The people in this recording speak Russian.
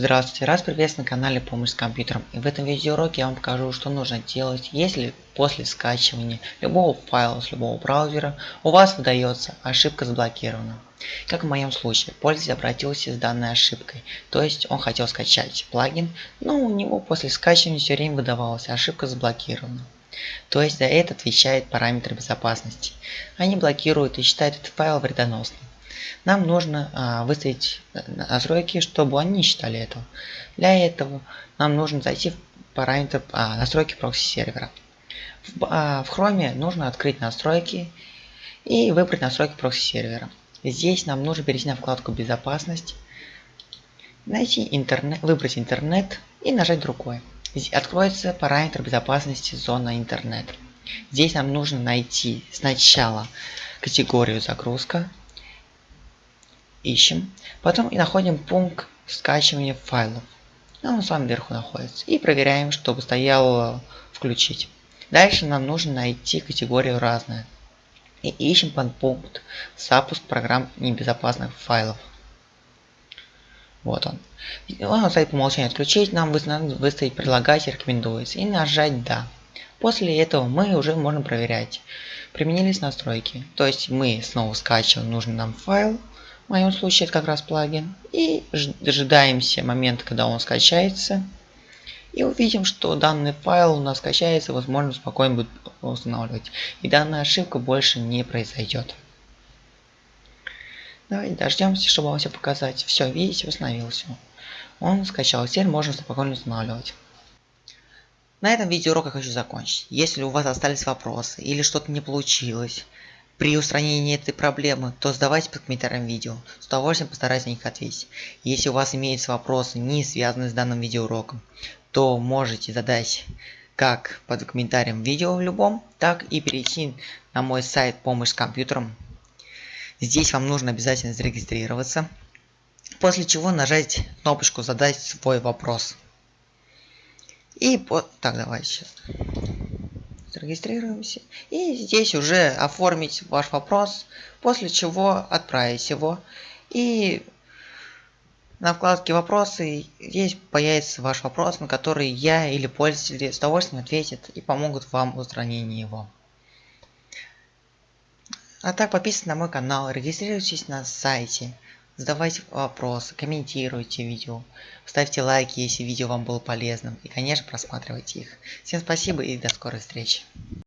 Здравствуйте, раз приветствую на канале Помощь с компьютером. И в этом видеоуроке я вам покажу, что нужно делать, если после скачивания любого файла с любого браузера у вас выдается ошибка заблокирована. Как в моем случае, пользователь обратился с данной ошибкой, то есть он хотел скачать плагин, но у него после скачивания все время выдавалась ошибка заблокирована. То есть за это отвечает параметр безопасности. Они блокируют и считают этот файл вредоносным нам нужно а, выставить э, настройки, чтобы они считали этого. Для этого нам нужно зайти в параметр а, настройки прокси сервера. В, а, в Chrome нужно открыть настройки и выбрать настройки прокси сервера. Здесь нам нужно перейти на вкладку безопасность, найти интернет, выбрать интернет и нажать другой. Здесь откроется параметр безопасности зона интернет. Здесь нам нужно найти сначала категорию загрузка, ищем, потом и находим пункт скачивания файлов. Ну, он в самом верху находится. И проверяем, чтобы стояло включить. Дальше нам нужно найти категорию разная. И ищем подпункт запуск программ небезопасных файлов. Вот он. Он стоит по умолчанию отключить, нам выставить прилагать рекомендуется и нажать да. После этого мы уже можем проверять, применились настройки. То есть мы снова скачиваем нужный нам файл, в моем случае это как раз плагин. И дожидаемся момента, когда он скачается. И увидим, что данный файл у нас скачается, возможно спокойно будет устанавливать. И данная ошибка больше не произойдет. Давайте дождемся, чтобы вам все показать. Все, видите, установился. Он скачал. Теперь можно спокойно устанавливать. На этом видеоурок я хочу закончить. Если у вас остались вопросы или что-то не получилось, при устранении этой проблемы, то задавайте под комментарием видео. С удовольствием постараюсь на них ответить. Если у вас имеются вопросы, не связанные с данным видеоуроком, то можете задать как под комментарием видео в любом, так и перейти на мой сайт помощь с компьютером. Здесь вам нужно обязательно зарегистрироваться, после чего нажать кнопочку задать свой вопрос. И вот так давайте сейчас зарегистрируемся. И здесь уже оформить ваш вопрос, после чего отправить его. И на вкладке «Вопросы» здесь появится ваш вопрос, на который я или пользователи с удовольствием ответят и помогут вам в устранении его. А так подписывайтесь на мой канал, регистрируйтесь на сайте, задавайте вопросы, комментируйте видео, ставьте лайки, если видео вам было полезным и конечно просматривайте их. Всем спасибо и до скорой встречи.